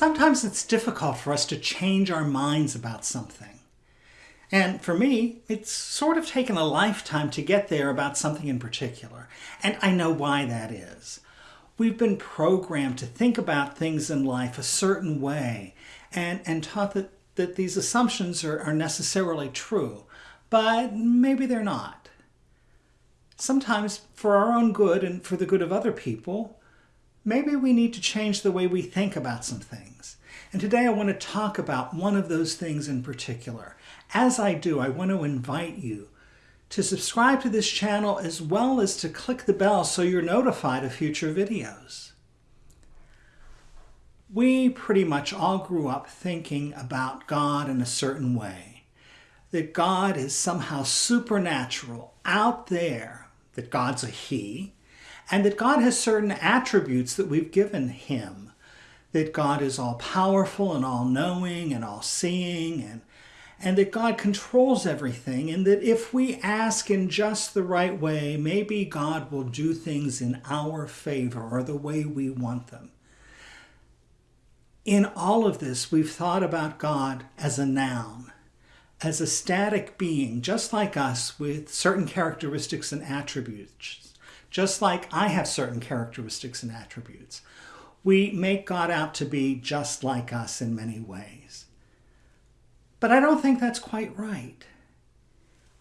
Sometimes it's difficult for us to change our minds about something. And for me, it's sort of taken a lifetime to get there about something in particular. And I know why that is. We've been programmed to think about things in life a certain way and, and taught that, that these assumptions are, are necessarily true, but maybe they're not. Sometimes, for our own good and for the good of other people, maybe we need to change the way we think about some things. And today I want to talk about one of those things in particular. As I do, I want to invite you to subscribe to this channel as well as to click the bell so you're notified of future videos. We pretty much all grew up thinking about God in a certain way. That God is somehow supernatural, out there, that God's a He, and that God has certain attributes that we've given him. That God is all powerful and all knowing and all seeing and and that God controls everything and that if we ask in just the right way, maybe God will do things in our favor or the way we want them. In all of this, we've thought about God as a noun, as a static being, just like us with certain characteristics and attributes just like I have certain characteristics and attributes. We make God out to be just like us in many ways. But I don't think that's quite right.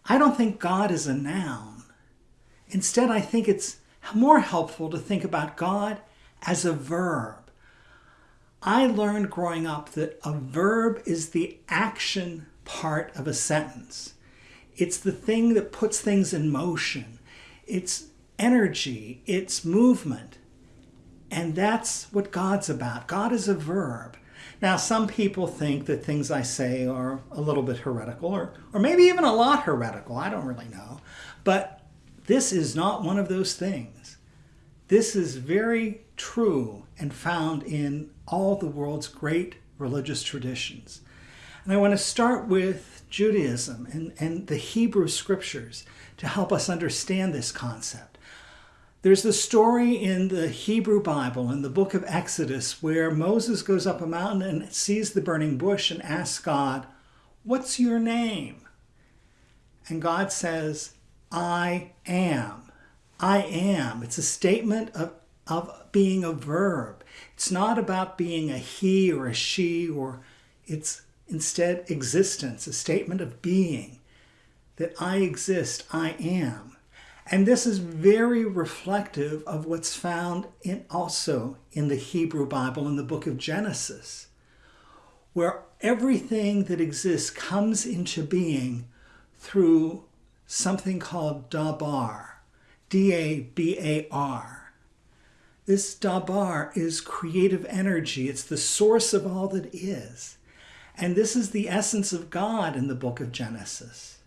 I don't think God is a noun. Instead, I think it's more helpful to think about God as a verb. I learned growing up that a verb is the action part of a sentence. It's the thing that puts things in motion. It's energy, it's movement. And that's what God's about. God is a verb. Now, some people think that things I say are a little bit heretical, or, or maybe even a lot heretical. I don't really know. But this is not one of those things. This is very true and found in all the world's great religious traditions. And I want to start with Judaism and, and the Hebrew scriptures to help us understand this concept. There's the story in the Hebrew Bible, in the book of Exodus, where Moses goes up a mountain and sees the burning bush and asks God, What's your name? And God says, I am. I am. It's a statement of, of being a verb. It's not about being a he or a she, or it's instead existence, a statement of being. That I exist, I am. And this is very reflective of what's found in also in the Hebrew Bible in the book of Genesis, where everything that exists comes into being through something called Dabar, D-A-B-A-R. This Dabar is creative energy. It's the source of all that is. And this is the essence of God in the book of Genesis.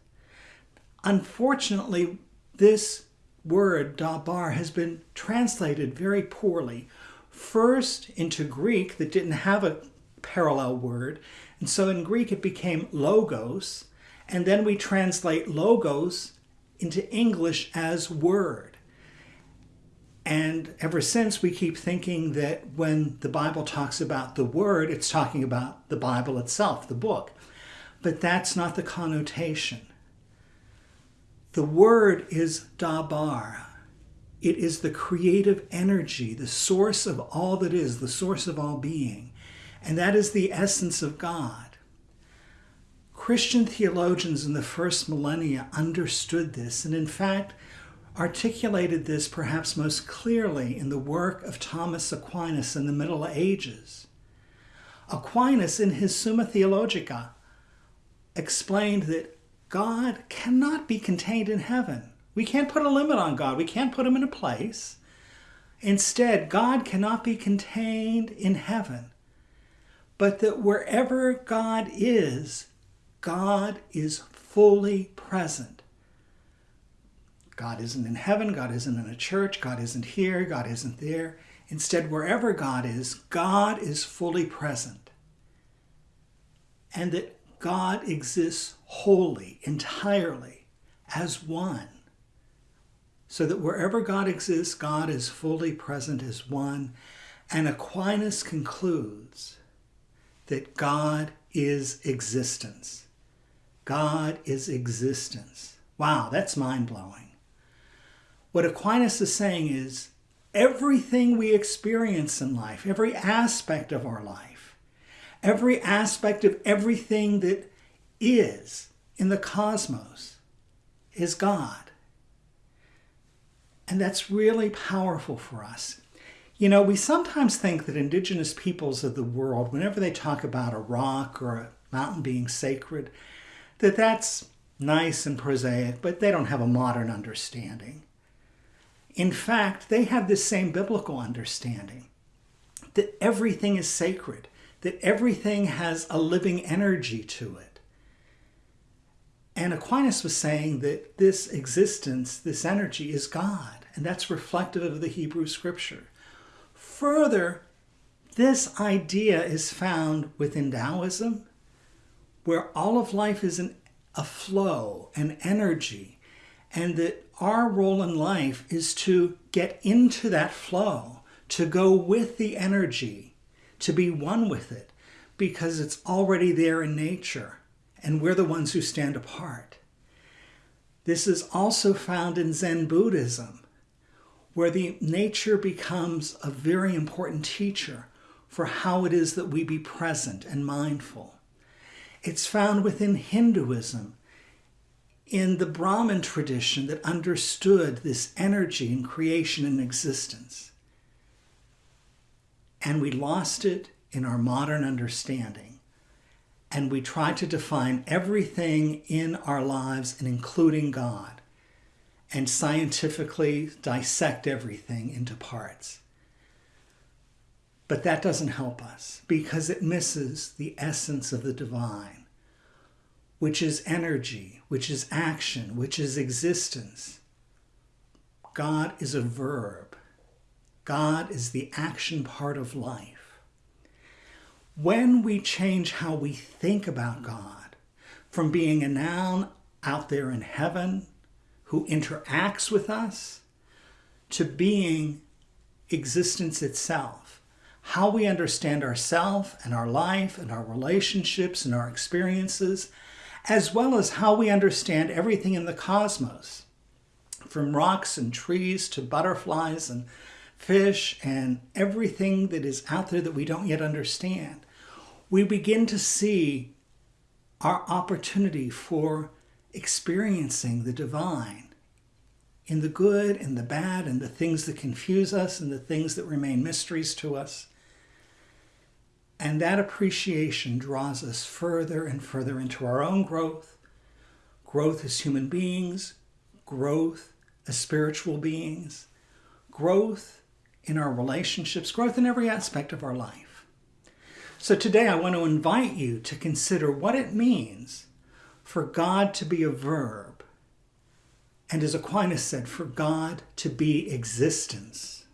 Unfortunately, this word, dabar, has been translated very poorly. First into Greek that didn't have a parallel word, and so in Greek it became logos, and then we translate logos into English as word. And ever since, we keep thinking that when the Bible talks about the Word, it's talking about the Bible itself, the book. But that's not the connotation. The word is dabar. It is the creative energy, the source of all that is, the source of all being. And that is the essence of God. Christian theologians in the first millennia understood this and in fact articulated this perhaps most clearly in the work of Thomas Aquinas in the Middle Ages. Aquinas in his Summa Theologica explained that God cannot be contained in heaven. We can't put a limit on God. We can't put him in a place. Instead, God cannot be contained in heaven. But that wherever God is, God is fully present. God isn't in heaven, God isn't in a church, God isn't here, God isn't there. Instead, wherever God is, God is fully present. And that God exists wholly, entirely, as one. So that wherever God exists, God is fully present as one. And Aquinas concludes that God is existence. God is existence. Wow, that's mind blowing. What Aquinas is saying is everything we experience in life, every aspect of our life, every aspect of everything that is in the cosmos is God. And that's really powerful for us. You know, we sometimes think that indigenous peoples of the world, whenever they talk about a rock or a mountain being sacred, that that's nice and prosaic, but they don't have a modern understanding. In fact, they have this same biblical understanding that everything is sacred, that everything has a living energy to it. And Aquinas was saying that this existence, this energy, is God, and that's reflective of the Hebrew scripture. Further, this idea is found within Taoism, where all of life is an, a flow, an energy, and that our role in life is to get into that flow, to go with the energy, to be one with it, because it's already there in nature, and we're the ones who stand apart. This is also found in Zen Buddhism, where the nature becomes a very important teacher for how it is that we be present and mindful. It's found within Hinduism, in the Brahmin tradition that understood this energy in creation and existence. And we lost it in our modern understanding. And we try to define everything in our lives and including God and scientifically dissect everything into parts. But that doesn't help us because it misses the essence of the divine, which is energy, which is action, which is existence. God is a verb. God is the action part of life. When we change how we think about God from being a noun out there in heaven who interacts with us to being existence itself. How we understand ourself and our life and our relationships and our experiences, as well as how we understand everything in the cosmos, from rocks and trees to butterflies and fish and everything that is out there that we don't yet understand. We begin to see our opportunity for experiencing the divine in the good and the bad and the things that confuse us and the things that remain mysteries to us. And that appreciation draws us further and further into our own growth, growth as human beings, growth as spiritual beings, growth in our relationships, growth in every aspect of our life. So today I want to invite you to consider what it means for God to be a verb, and as Aquinas said, for God to be existence.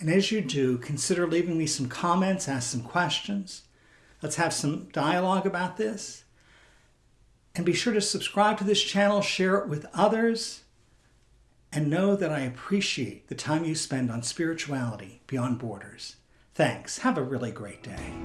And as you do, consider leaving me some comments, ask some questions. Let's have some dialogue about this. And be sure to subscribe to this channel, share it with others, and know that I appreciate the time you spend on spirituality beyond borders. Thanks. Have a really great day.